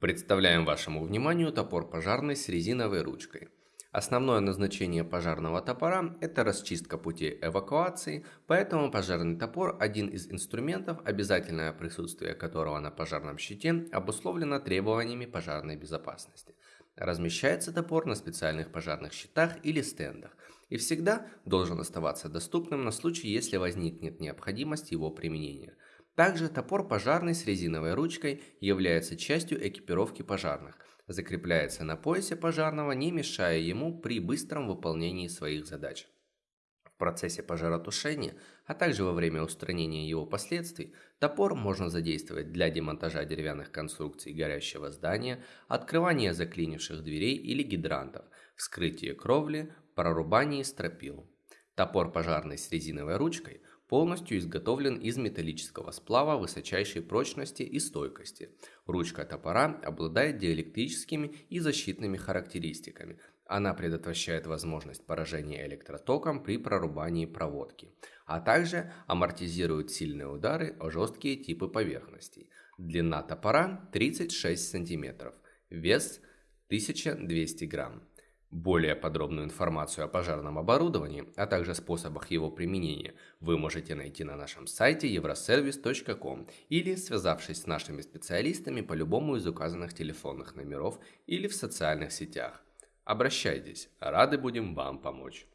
Представляем вашему вниманию топор пожарный с резиновой ручкой. Основное назначение пожарного топора – это расчистка путей эвакуации, поэтому пожарный топор – один из инструментов, обязательное присутствие которого на пожарном щите обусловлено требованиями пожарной безопасности. Размещается топор на специальных пожарных щитах или стендах и всегда должен оставаться доступным на случай, если возникнет необходимость его применения. Также топор пожарный с резиновой ручкой является частью экипировки пожарных, закрепляется на поясе пожарного, не мешая ему при быстром выполнении своих задач. В процессе пожаротушения, а также во время устранения его последствий, топор можно задействовать для демонтажа деревянных конструкций горящего здания, открывания заклинивших дверей или гидрантов, вскрытия кровли, прорубании стропил. Топор пожарный с резиновой ручкой – полностью изготовлен из металлического сплава высочайшей прочности и стойкости. Ручка топора обладает диэлектрическими и защитными характеристиками. Она предотвращает возможность поражения электротоком при прорубании проводки, а также амортизирует сильные удары о жесткие типы поверхностей. Длина топора 36 см, вес 1200 грамм. Более подробную информацию о пожарном оборудовании, а также способах его применения вы можете найти на нашем сайте euroservice.com или связавшись с нашими специалистами по любому из указанных телефонных номеров или в социальных сетях. Обращайтесь, рады будем вам помочь.